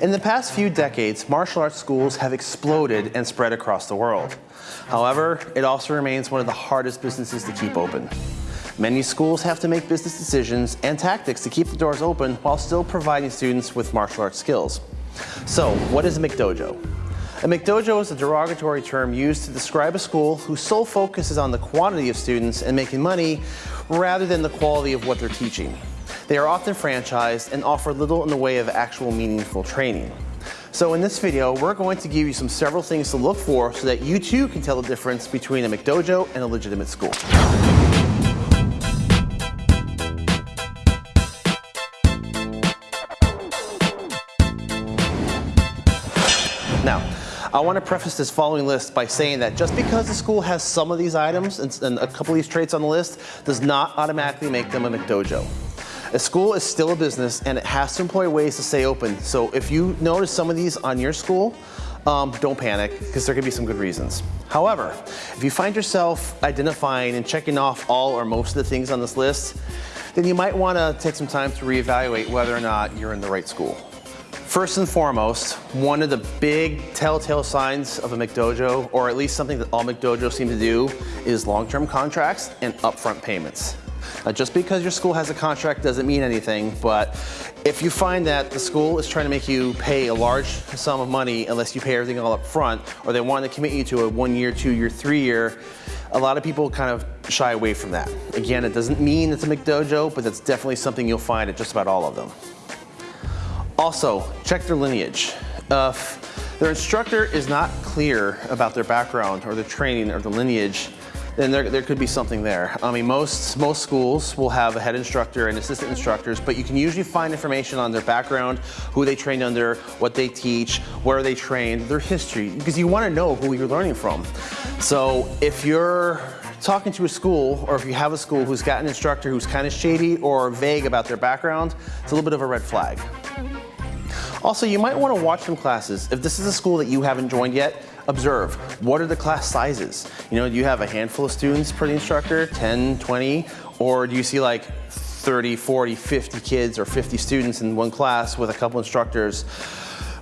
In the past few decades, martial arts schools have exploded and spread across the world. However, it also remains one of the hardest businesses to keep open. Many schools have to make business decisions and tactics to keep the doors open while still providing students with martial arts skills. So, what is a McDojo? A McDojo is a derogatory term used to describe a school whose sole focus is on the quantity of students and making money rather than the quality of what they're teaching. They are often franchised and offer little in the way of actual meaningful training. So in this video, we're going to give you some several things to look for so that you too can tell the difference between a McDojo and a legitimate school. Now, I want to preface this following list by saying that just because the school has some of these items and, a couple of these traits on the list does not automatically make them a McDojo. A school is still a business and it has to employ ways to stay open. So if you notice some of these on your school, um, don't panic because there could be some good reasons. However, if you find yourself identifying and checking off all or most of the things on this list, then you might want to take some time to reevaluate whether or not you're in the right school. First and foremost, one of the big telltale signs of a McDojo, or at least something that all McDojos seem to do, is long-term contracts and upfront payments. Now, just because your school has a contract doesn't mean anything, but if you find that the school is trying to make you pay a large sum of money unless you pay everything all up front, or they want to commit you to a one year, two year, three year, a lot of people kind of shy away from that. Again, it doesn't mean it's a McDojo, but that's definitely something you'll find at just about all of them. Also, check their lineage. Uh, if their instructor is not clear about their background or their training or the lineage, then there, there could be something there. I mean, most, most schools will have a head instructor and assistant instructors, but you can usually find information on their background, who they trained under, what they teach, where they trained, their history, because you want to know who you're learning from. So if you're talking to a school, or if you have a school who's got an instructor who's kind of shady or vague about their background, it's a little bit of a red flag. Also, you might want to watch some classes. If this is a school that you haven't joined yet, observe. What are the class sizes? You know, do you have a handful of students per the instructor, 10, 20? Or do you see like 30, 40, 50 kids or 50 students in one class with a couple instructors?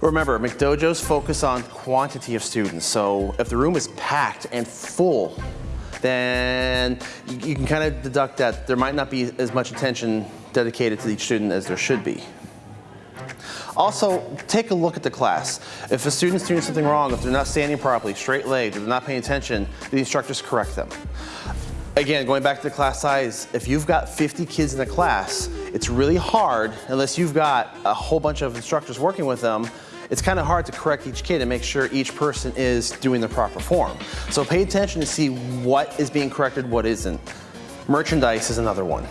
Remember, McDojos focus on quantity of students. So if the room is packed and full, then you, you can kind of deduct that there might not be as much attention dedicated to each student as there should be. Also, take a look at the class. If a student's doing something wrong, if they're not standing properly, straight legged, if they're not paying attention, the instructors correct them. Again, going back to the class size, if you've got 50 kids in a class, it's really hard, unless you've got a whole bunch of instructors working with them, it's kind of hard to correct each kid and make sure each person is doing the proper form. So pay attention to see what is being corrected, what isn't. Merchandise is another one.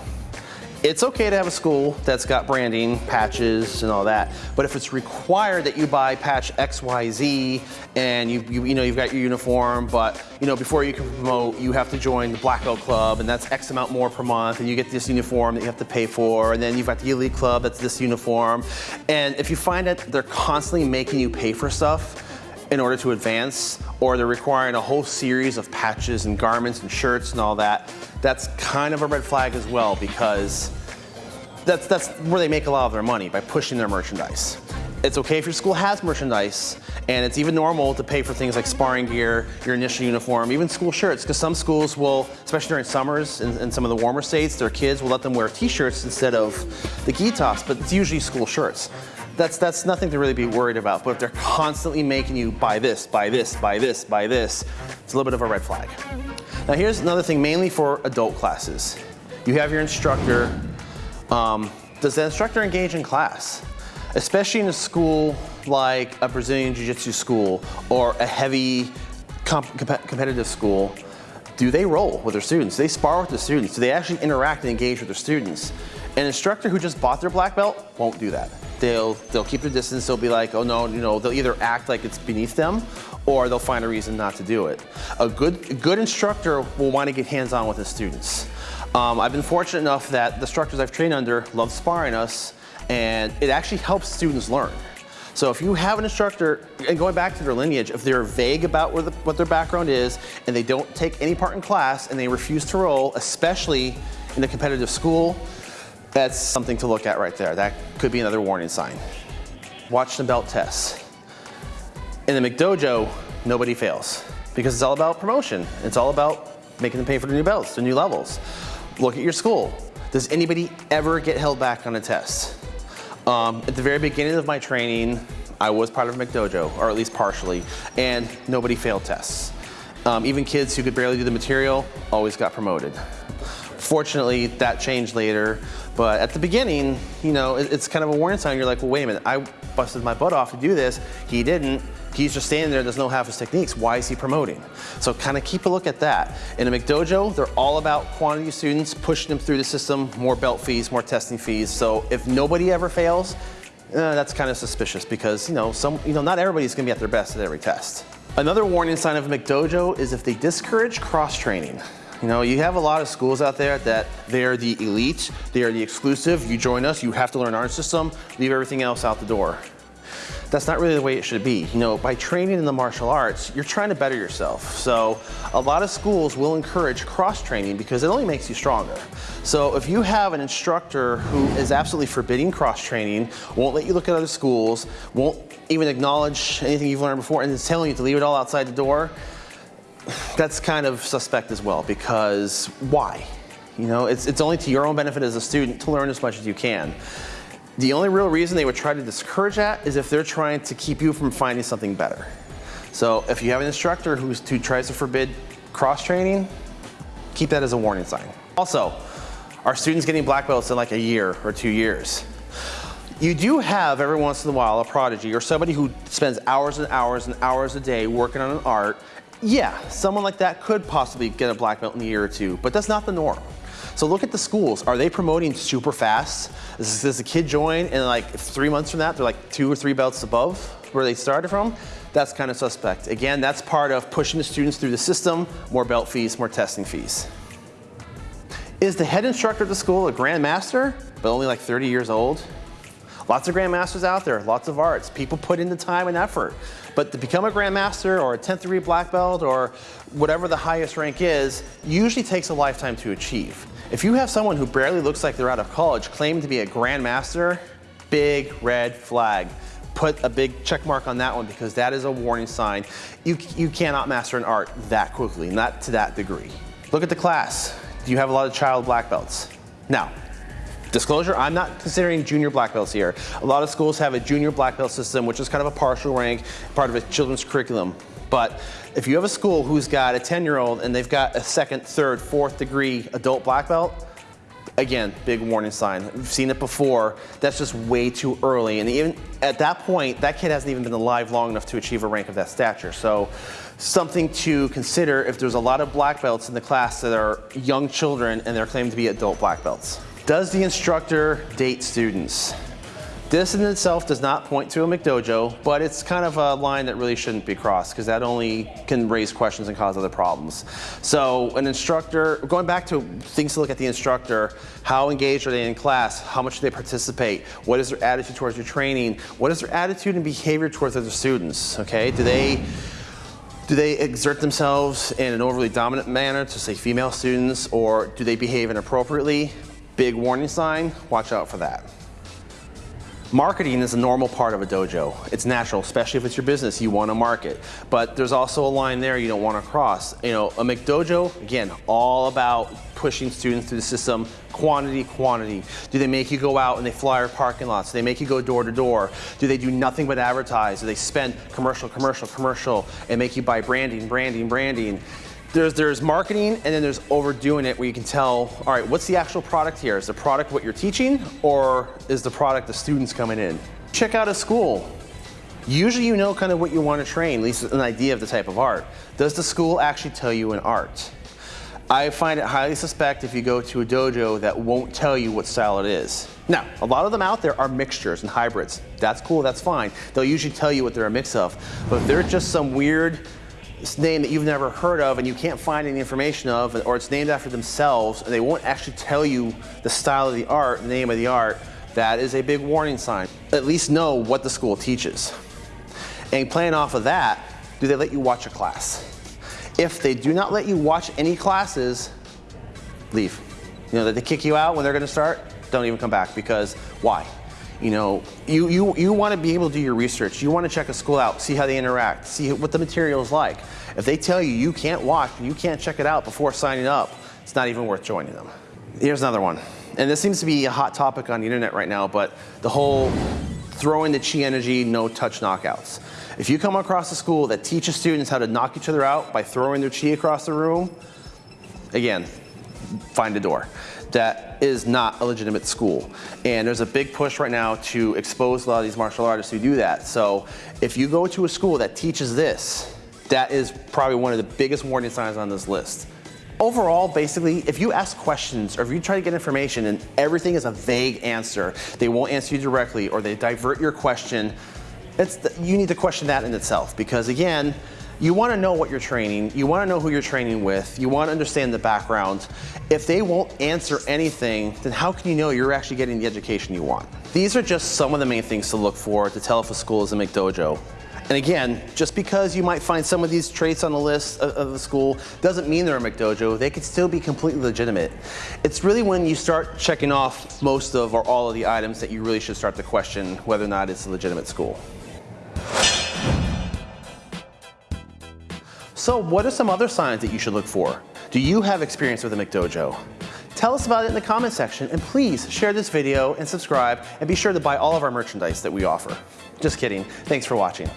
It's okay to have a school that's got branding, patches, and all that, but if it's required that you buy patch XYZ and you, you, you know, you've got your uniform, but you know, before you can promote, you have to join the Black Belt Club and that's X amount more per month and you get this uniform that you have to pay for and then you've got the Elite Club, that's this uniform. And if you find that they're constantly making you pay for stuff, in order to advance, or they're requiring a whole series of patches and garments and shirts and all that, that's kind of a red flag as well because that's, that's where they make a lot of their money, by pushing their merchandise. It's okay if your school has merchandise, and it's even normal to pay for things like sparring gear, your initial uniform, even school shirts, because some schools will, especially during summers in, in, some of the warmer states, their kids will let them wear t-shirts instead of the gi tops, but it's usually school shirts. That's, that's nothing to really be worried about, but if they're constantly making you buy this, buy this, buy this, buy this, it's a little bit of a red flag. Now here's another thing mainly for adult classes. You have your instructor, um, does the instructor engage in class? Especially in a school like a Brazilian Jiu-Jitsu school or a heavy comp competitive school, do they roll with their students? Do they spar with the students? Do they actually interact and engage with their students? An instructor who just bought their black belt won't do that. They'll, they'll keep their distance, they'll be like, oh no, you know, they'll either act like it's beneath them or they'll find a reason not to do it. A good, a good instructor will want to get hands-on with his students. Um, I've been fortunate enough that the instructors I've trained under love sparring us and it actually helps students learn. So if you have an instructor, and going back to their lineage, if they're vague about the, what their background is and they don't take any part in class and they refuse to roll, especially in a competitive school, that's something to look at right there. That could be another warning sign. watch the belt tests. In the McDojo, nobody fails because it's all about promotion. It's all about making them pay for the new belts, the new levels. Look at your school. Does anybody ever get held back on a test? Um, at the very beginning of my training, I was part of McDojo, or at least partially, and nobody failed tests. Um, even kids who could barely do the material always got promoted. Fortunately, that changed later, but at the beginning, you know, it's kind of a warning sign. You're like, well, wait a minute, I busted my butt off to do this. He didn't. He's just standing there, doesn't know half his techniques. Why is he promoting? So kind of keep a look at that. In a McDojo, they're all about quantity of students, pushing them through the system, more belt fees, more testing fees. So if nobody ever fails, uh, that's kind of suspicious because, you know, some, you know, not everybody's gonna be at their best at every test. Another warning sign of a McDojo is if they discourage cross-training. You know, you have a lot of schools out there that they're the elite, they are the exclusive, you join us, you have to learn our system, leave everything else out the door. That's not really the way it should be. You know, by training in the martial arts, you're trying to better yourself. So a lot of schools will encourage cross-training because it only makes you stronger. So if you have an instructor who is absolutely forbidding cross-training, won't let you look at other schools, won't even acknowledge anything you've learned before, and is telling you to leave it all outside the door, that's kind of suspect as well because why? You know, it's, it's only to your own benefit as a student to learn as much as you can. The only real reason they would try to discourage that is if they're trying to keep you from finding something better. So if you have an instructor who's, who tries to forbid cross-training, keep that as a warning sign. Also, are students getting black belts in like a year or two years? You do have every once in a while a prodigy or somebody who spends hours and hours and hours a day working on an art. Yeah, someone like that could possibly get a black belt in a year or two, but that's not the norm. So look at the schools. Are they promoting super fast? Does, does a kid join and like three months from that, they're like two or three belts above where they started from? That's kind of suspect. Again, that's part of pushing the students through the system, more belt fees, more testing fees. Is the head instructor at the school a grandmaster, but only like 30 years old? Lots of grandmasters out there, lots of arts. People put in the time and effort. But to become a grandmaster or a 10th degree black belt or whatever the highest rank is, usually takes a lifetime to achieve. If you have someone who barely looks like they're out of college claiming to be a grandmaster, big red flag. Put a big check mark on that one because that is a warning sign. You, you cannot master an art that quickly, not to that degree. Look at the class. Do you have a lot of child black belts? Now, Disclosure, I'm not considering junior black belts here. A lot of schools have a junior black belt system, which is kind of a partial rank, part of a children's curriculum. But if you have a school who's got a 10 year old and they've got a second, third, fourth degree adult black belt, again, big warning sign. We've seen it before. That's just way too early. And even at that point, that kid hasn't even been alive long enough to achieve a rank of that stature. So something to consider if there's a lot of black belts in the class that are young children and they're claimed to be adult black belts. Does the instructor date students? This in itself does not point to a McDojo, but it's kind of a line that really shouldn't be crossed because that only can raise questions and cause other problems. So an instructor, going back to things to look at the instructor, how engaged are they in class? How much do they participate? What is their attitude towards your training? What is their attitude and behavior towards other students? Okay, do they do they exert themselves in an overly dominant manner to say female students or do they behave inappropriately? Big warning sign, watch out for that. Marketing is a normal part of a dojo. It's natural, especially if it's your business, you want to market. But there's also a line there you don't want to cross. You know, a McDojo, again, all about pushing students through the system, quantity, quantity. Do they make you go out and they flyer parking lots? Do they make you go door to door? Do they do nothing but advertise? Do they spend commercial, commercial, commercial, and make you buy branding, branding, branding? There's, there's marketing and then there's overdoing it where you can tell, all right, what's the actual product here? Is the product what you're teaching or is the product the students coming in? Check out a school. Usually you know kind of what you want to train, at least an idea of the type of art. Does the school actually tell you an art? I find it highly suspect if you go to a dojo that won't tell you what style it is. Now, a lot of them out there are mixtures and hybrids. That's cool, that's fine. They'll usually tell you what they're a mix of. But if they're just some weird name that you've never heard of and you can't find any information of, or it's named after themselves, and they won't actually tell you the style of the art, the name of the art, that is a big warning sign. At least know what the school teaches. And playing off of that, do they let you watch a class? If they do not let you watch any classes, leave. You know, that they kick you out when they're gonna start, don't even come back because why? You know, you, you, you want to be able to do your research. You want to check a school out, see how they interact, see what the material is like. If they tell you you can't watch you can't check it out before signing up, it's not even worth joining them. Here's another one. And this seems to be a hot topic on the internet right now, but the whole throwing the chi energy, no touch knockouts. If you come across a school that teaches students how to knock each other out by throwing their chi across the room, again, find a door. That is not a legitimate school. And there's a big push right now to expose a lot of these martial artists who do that. So if you go to a school that teaches this, that is probably one of the biggest warning signs on this list. Overall, basically, if you ask questions or if you try to get information and everything is a vague answer, they won't answer you directly or they divert your question, you need to question that in itself because again, you want to know what you're training, you want to know who you're training with, you want to understand the background. If they won't answer anything, then how can you know you're actually getting the education you want? These are just some of the main things to look for to tell if a school is a McDojo. And again, just because you might find some of these traits on the list of, the school doesn't mean they're a McDojo. They could still be completely legitimate. It's really when you start checking off most of or all of the items that you really should start to question whether or not it's a legitimate school. So what are some other signs that you should look for? Do you have experience with a McDojo? Tell us about it in the comment section and please share this video and subscribe and be sure to buy all of our merchandise that we offer. Just kidding. Thanks for watching.